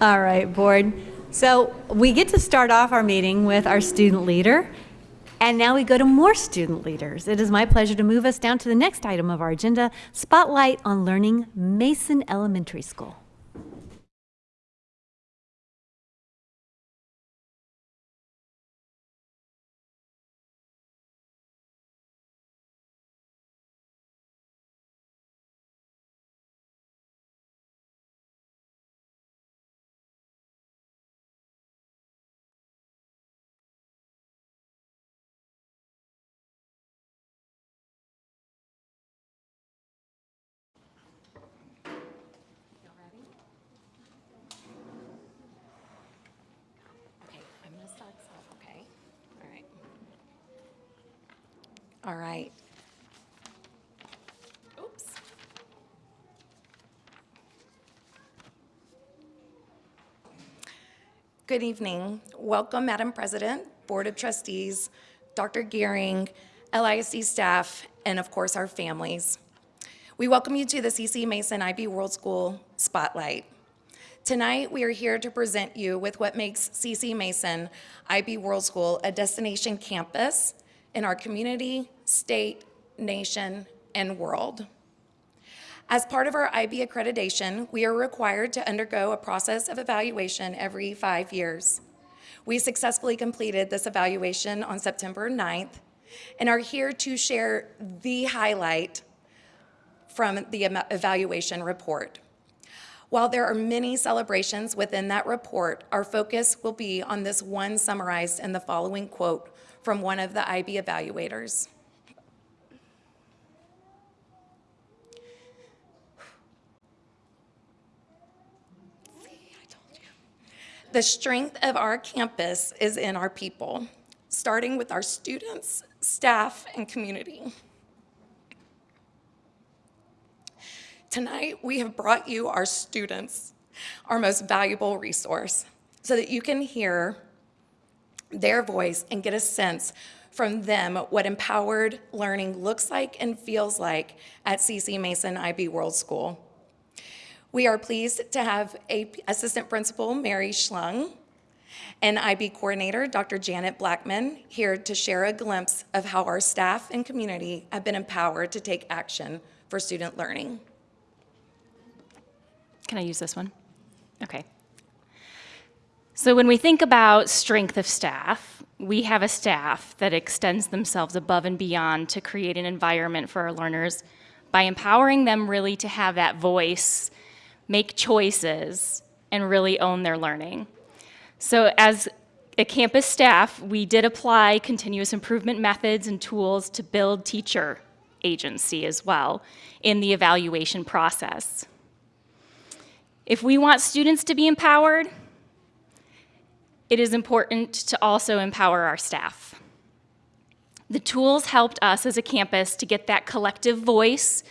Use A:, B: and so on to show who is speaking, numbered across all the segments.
A: All right, board. So we get to start off our meeting with our student leader. And now we go to more student leaders. It is my pleasure to move us down to the next item of our agenda, Spotlight on Learning Mason Elementary School.
B: All right. Oops. Good evening. Welcome, Madam President, Board of Trustees, Dr. Gearing, LISD staff, and of course, our families. We welcome you to the CC Mason IB World School Spotlight. Tonight, we are here to present you with what makes CC Mason IB World School a destination campus in our community, state, nation, and world. As part of our IB accreditation, we are required to undergo a process of evaluation every five years. We successfully completed this evaluation on September 9th and are here to share the highlight from the evaluation report. While there are many celebrations within that report, our focus will be on this one summarized in the following quote from one of the IB evaluators. See, I told you. The strength of our campus is in our people, starting with our students, staff, and community. Tonight, we have brought you our students, our most valuable resource, so that you can hear their voice and get a sense from them what empowered learning looks like and feels like at CC Mason IB World School. We are pleased to have a Assistant Principal Mary Schlung and IB Coordinator Dr. Janet Blackman here to share a glimpse of how our staff and community have been empowered to take action for student learning.
C: Can I use this one? Okay. So when we think about strength of staff, we have a staff that extends themselves above and beyond to create an environment for our learners by empowering them really to have that voice, make choices, and really own their learning. So as a campus staff, we did apply continuous improvement methods and tools to build teacher agency as well in the evaluation process. If we want students to be empowered, it is important to also empower our staff. The tools helped us as a campus to get that collective voice,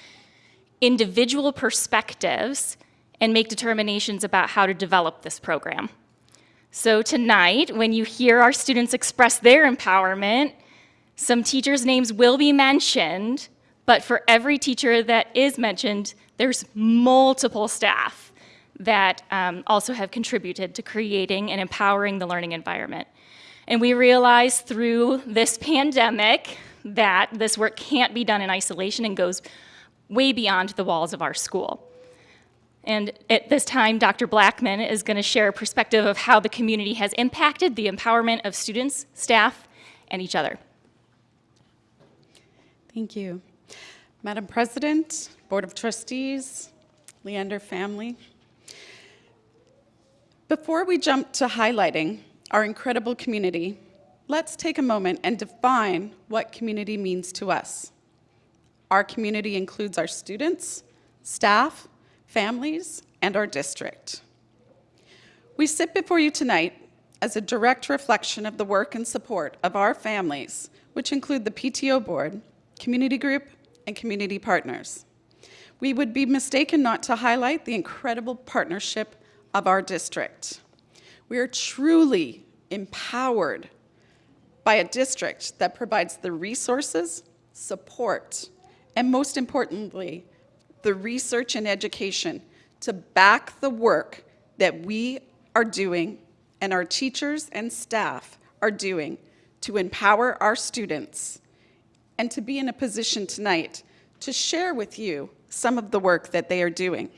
C: individual perspectives, and make determinations about how to develop this program. So tonight, when you hear our students express their empowerment, some teachers' names will be mentioned, but for every teacher that is mentioned, there's multiple staff that um, also have contributed to creating and empowering the learning environment. And we realize through this pandemic that this work can't be done in isolation and goes way beyond the walls of our school. And at this time, Dr. Blackman is going to share a perspective of how the community has impacted the empowerment of students, staff, and each other.
D: Thank you. Madam President, Board of Trustees, Leander family. Before we jump to highlighting our incredible community, let's take a moment and define what community means to us. Our community includes our students, staff, families, and our district. We sit before you tonight as a direct reflection of the work and support of our families, which include the PTO board, community group, and community partners. We would be mistaken not to highlight the incredible partnership of our district. We are truly empowered by a district that provides the resources, support, and most importantly, the research and education to back the work that we are doing and our teachers and staff are doing to empower our students and to be in a position tonight to share with you some of the work that they are doing.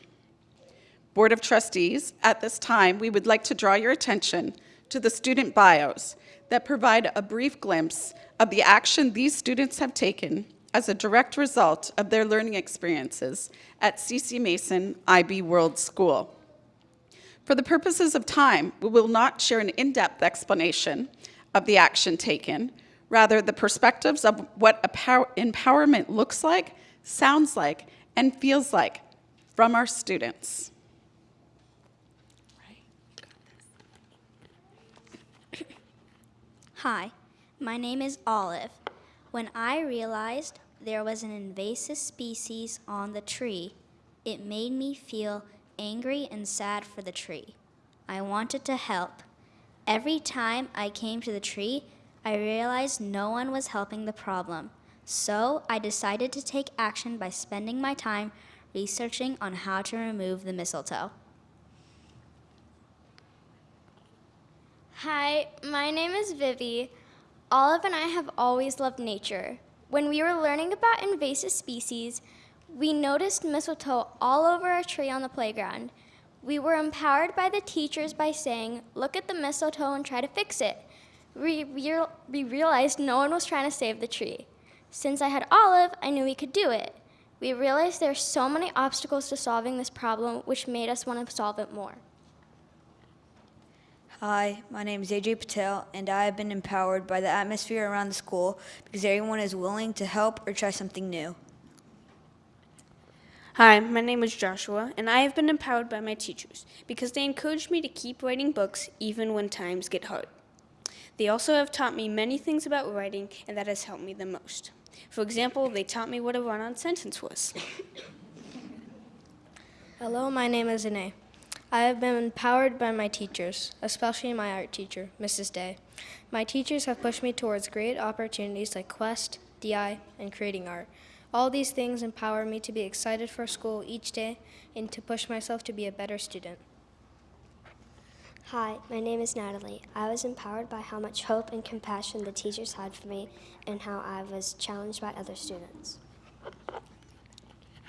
D: Board of Trustees, at this time, we would like to draw your attention to the student bios that provide a brief glimpse of the action these students have taken as a direct result of their learning experiences at CC Mason IB World School. For the purposes of time, we will not share an in-depth explanation of the action taken, rather the perspectives of what empowerment looks like, sounds like, and feels like from our students.
E: Hi, my name is Olive. When I realized there was an invasive species on the tree, it made me feel angry and sad for the tree. I wanted to help. Every time I came to the tree, I realized no one was helping the problem. So I decided to take action by spending my time researching on how to remove the mistletoe.
F: Hi, my name is Vivi. Olive and I have always loved nature. When we were learning about invasive species, we noticed mistletoe all over a tree on the playground. We were empowered by the teachers by saying, look at the mistletoe and try to fix it. We, we realized no one was trying to save the tree. Since I had Olive, I knew we could do it. We realized there are so many obstacles to solving this problem, which made us want to solve it more.
G: Hi, my name is AJ Patel, and I have been empowered by the atmosphere around the school because everyone is willing to help or try something new.
H: Hi, my name is Joshua, and I have been empowered by my teachers because they encouraged me to keep writing books even when times get hard. They also have taught me many things about writing, and that has helped me the most. For example, they taught me what a run on sentence was.
F: Hello, my name is Ine. I have been empowered by my teachers, especially my art teacher, Mrs. Day. My teachers have pushed me towards great opportunities like Quest, DI, and creating art. All these things empower me to be excited for school each day and to push myself to be a better student.
I: Hi, my name is Natalie. I was empowered by how much hope and compassion the teachers had for me and how I was challenged by other students.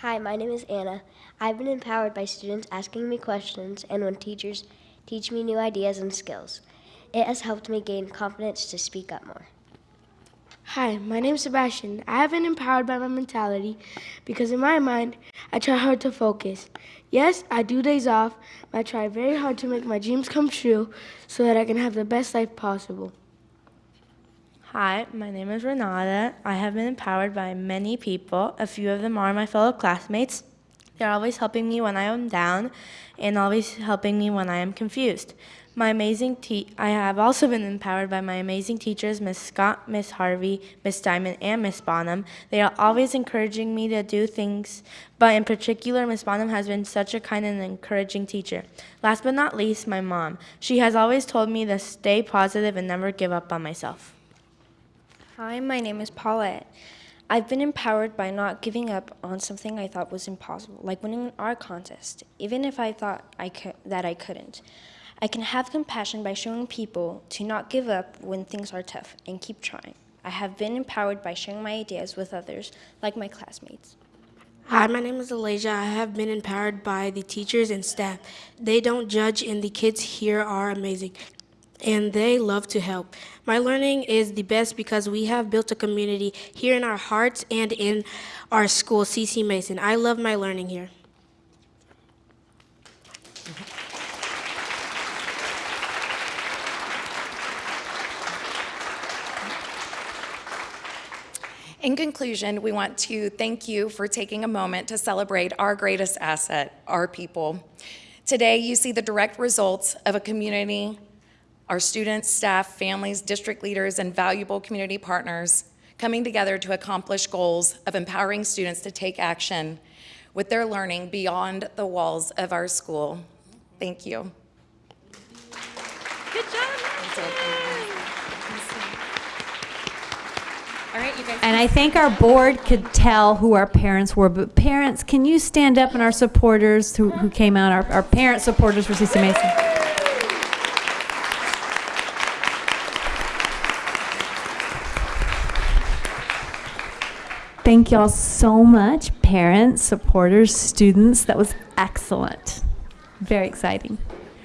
J: Hi, my name is Anna. I've been empowered by students asking me questions and when teachers teach me new ideas and skills. It has helped me gain confidence to speak up more.
K: Hi, my name is Sebastian. I have been empowered by my mentality because in my mind, I try hard to focus. Yes, I do days off, but I try very hard to make my dreams come true so that I can have the best life possible.
L: Hi, my name is Renata. I have been empowered by many people. A few of them are my fellow classmates. They're always helping me when I am down and always helping me when I am confused. My amazing te- I have also been empowered by my amazing teachers, Miss Scott, Miss Harvey, Miss Diamond, and Miss Bonham. They are always encouraging me to do things, but in particular, Miss Bonham has been such a kind and encouraging teacher. Last but not least, my mom. She has always told me to stay positive and never give up on myself.
M: Hi, my name is Paulette. I've been empowered by not giving up on something I thought was impossible, like winning an art contest, even if I thought I could, that I couldn't. I can have compassion by showing people to not give up when things are tough and keep trying. I have been empowered by sharing my ideas with others, like my classmates.
N: Hi, my name is Elijah. I have been empowered by the teachers and staff. They don't judge, and the kids here are amazing and they love to help. My learning is the best because we have built a community here in our hearts and in our school, CC Mason. I love my learning here.
B: In conclusion, we want to thank you for taking a moment to celebrate our greatest asset, our people. Today, you see the direct results of a community our students, staff, families, district leaders, and valuable community partners coming together to accomplish goals of empowering students to take action with their learning beyond the walls of our school. Thank you.
A: Good job. All right, you guys. And I think our board could tell who our parents were, but parents, can you stand up and our supporters who, who came out, our, our parent supporters for CC Mason?
O: Thank y'all so much, parents, supporters, students. That was excellent. Very exciting.